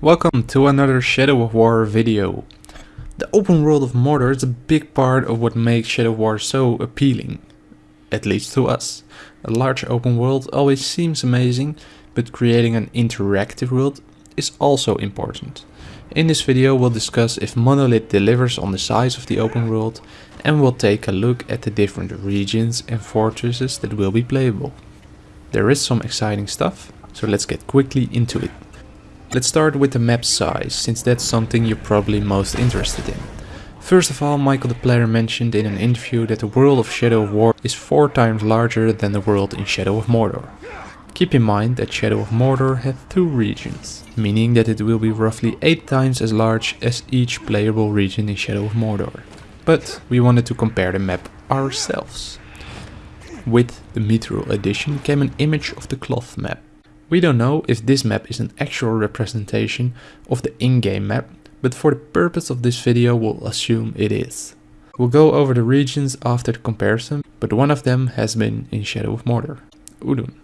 Welcome to another Shadow of War video. The open world of Mordor is a big part of what makes Shadow of War so appealing. At least to us. A large open world always seems amazing, but creating an interactive world is also important. In this video we'll discuss if Monolith delivers on the size of the open world and we'll take a look at the different regions and fortresses that will be playable. There is some exciting stuff, so let's get quickly into it. Let's start with the map size, since that's something you're probably most interested in. First of all, Michael de Plater mentioned in an interview that the world of Shadow of War is 4 times larger than the world in Shadow of Mordor. Keep in mind that Shadow of Mordor has two regions, meaning that it will be roughly 8 times as large as each playable region in Shadow of Mordor. But we wanted to compare the map ourselves. With the Mithril edition came an image of the cloth map. We don't know if this map is an actual representation of the in-game map, but for the purpose of this video we'll assume it is. We'll go over the regions after the comparison, but one of them has been in Shadow of Mordor, Udun.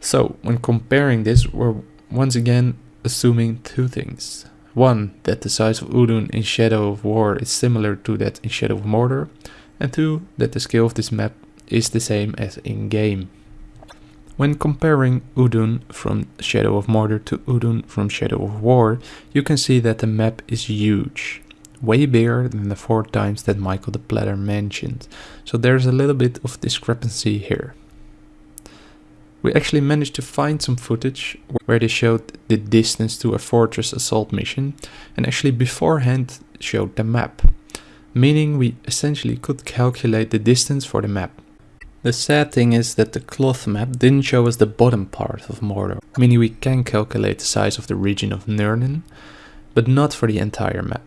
So, when comparing this, we're once again assuming two things. One, that the size of Udun in Shadow of War is similar to that in Shadow of Mordor, and two, that the scale of this map is the same as in-game. When comparing Udun from Shadow of Mordor to Udun from Shadow of War, you can see that the map is huge. Way bigger than the four times that Michael de Plater mentioned, so there's a little bit of discrepancy here. We actually managed to find some footage where they showed the distance to a fortress assault mission and actually beforehand showed the map, meaning we essentially could calculate the distance for the map. The sad thing is that the cloth map didn't show us the bottom part of Mordor, meaning we can calculate the size of the region of Nurnen, but not for the entire map.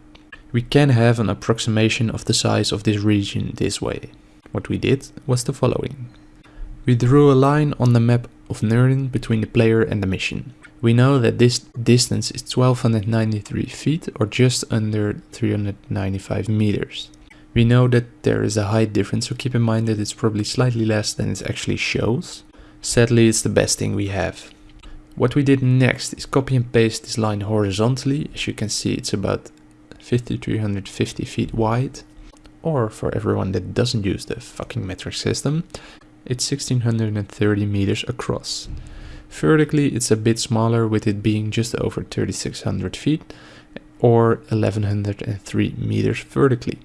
We can have an approximation of the size of this region this way. What we did was the following. We drew a line on the map of Nurnen between the player and the mission. We know that this distance is 1293 feet or just under 395 meters. We know that there is a height difference, so keep in mind that it's probably slightly less than it actually shows. Sadly, it's the best thing we have. What we did next is copy and paste this line horizontally. As you can see, it's about 5350 feet wide. Or for everyone that doesn't use the fucking metric system, it's 1630 meters across. Vertically, it's a bit smaller with it being just over 3600 feet or 1103 meters vertically.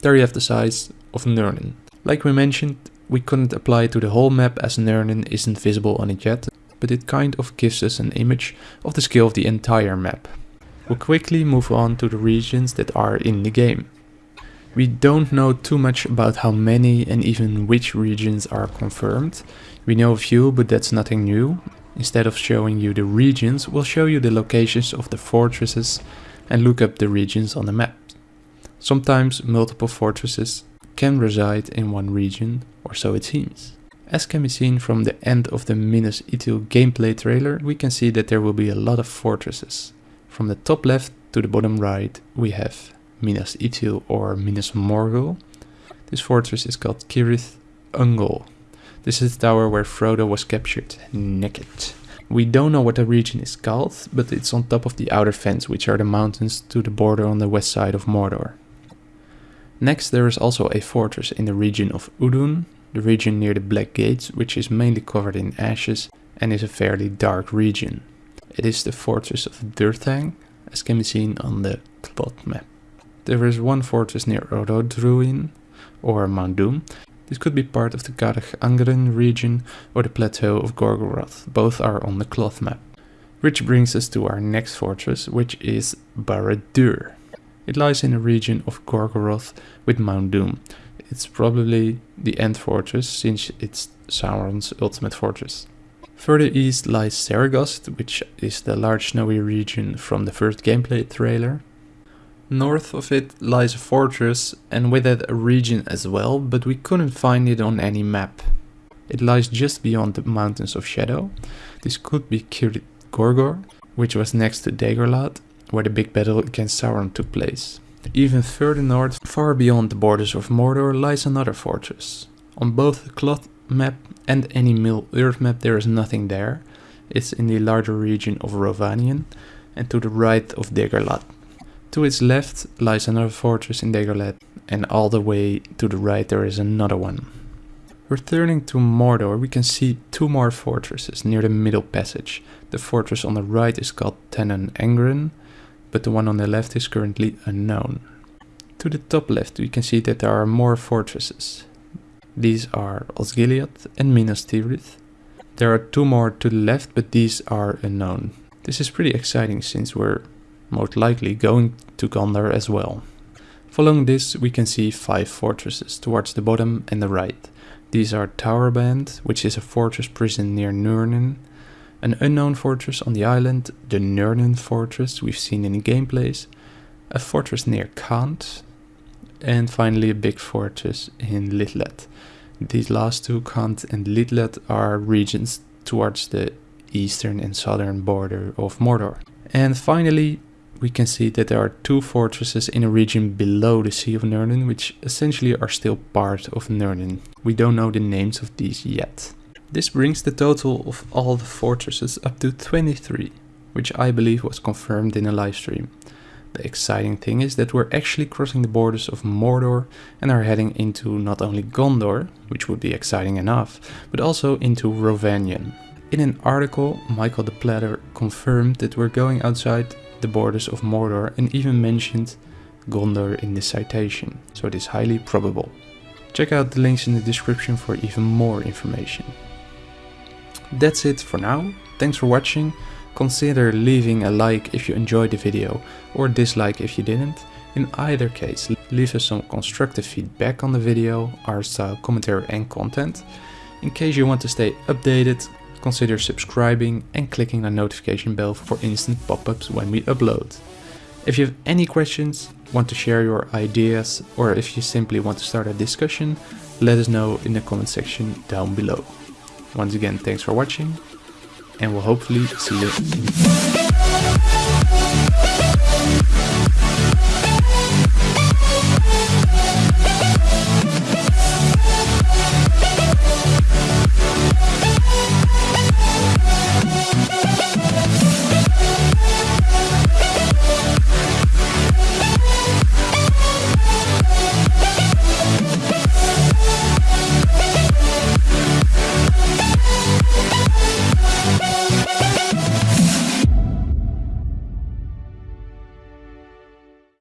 There you have the size of Nurnen. Like we mentioned, we couldn't apply it to the whole map as Nurnen isn't visible on it yet, but it kind of gives us an image of the scale of the entire map. We'll quickly move on to the regions that are in the game. We don't know too much about how many and even which regions are confirmed. We know a few, but that's nothing new. Instead of showing you the regions, we'll show you the locations of the fortresses and look up the regions on the map. Sometimes multiple fortresses can reside in one region, or so it seems. As can be seen from the end of the Minas Ithil gameplay trailer, we can see that there will be a lot of fortresses. From the top left to the bottom right, we have Minas Ithil or Minas Morgul. This fortress is called Cirith Ungol. This is the tower where Frodo was captured, naked. We don't know what the region is called, but it's on top of the outer fence, which are the mountains to the border on the west side of Mordor. Next there is also a fortress in the region of Udun, the region near the Black Gates, which is mainly covered in ashes and is a fairly dark region. It is the fortress of Durthang, as can be seen on the plot map. There is one fortress near Orodruin, or Mount Doom. This could be part of the Carach Angren region or the plateau of Gorgoroth, both are on the cloth map. Which brings us to our next fortress, which is Barad-dûr. It lies in the region of Gorgoroth with Mount Doom. It's probably the end fortress since it's Sauron's ultimate fortress. Further east lies Seregost, which is the large snowy region from the first gameplay trailer. North of it lies a fortress and with it a region as well, but we couldn't find it on any map. It lies just beyond the Mountains of Shadow. This could be Cirith Gorgor, which was next to Dagorlad, where the big battle against Sauron took place. Even further north, far beyond the borders of Mordor, lies another fortress. On both the Cloth map and any Middle Earth map there is nothing there. It's in the larger region of Rhovanion, and to the right of Dagorlad. To its left lies another fortress in Dagorlad and all the way to the right there is another one. Returning to Mordor we can see two more fortresses near the middle passage. The fortress on the right is called Tanon Angbren, but the one on the left is currently unknown. To the top left we can see that there are more fortresses. These are Osgiliath and Minas Tirith. There are two more to the left but these are unknown. This is pretty exciting since we're most likely going to Gondor as well. Following this we can see five fortresses towards the bottom and the right. These are Towerband, which is a fortress prison near Nurnen, an unknown fortress on the island, the Nurnen fortress we've seen in the gameplays, a fortress near Khand, and finally a big fortress in Lithlad. These last two, Khand and Lithlad, are regions towards the eastern and southern border of Mordor. And finally, we can see that there are two fortresses in a region below the Sea of Nurnen, which essentially are still part of Nurnen. We don't know the names of these yet. This brings the total of all the fortresses up to 23, which I believe was confirmed in a livestream. The exciting thing is that we're actually crossing the borders of Mordor and are heading into not only Gondor, which would be exciting enough, but also into Rhovanion. In an article, Michael de Plater confirmed that we're going outside the borders of Mordor and even mentioned Gondor in the citation, so it is highly probable. Check out the links in the description for even more information. That's it for now, thanks for watching, consider leaving a like if you enjoyed the video or dislike if you didn't. In either case, leave us some constructive feedback on the video, art style, commentary and content. In case you want to stay updated, consider subscribing and clicking the notification bell for instant pop-ups when we upload. If you have any questions, want to share your ideas, or if you simply want to start a discussion, let us know in the comment section down below. Once again, thanks for watching, and we'll hopefully see you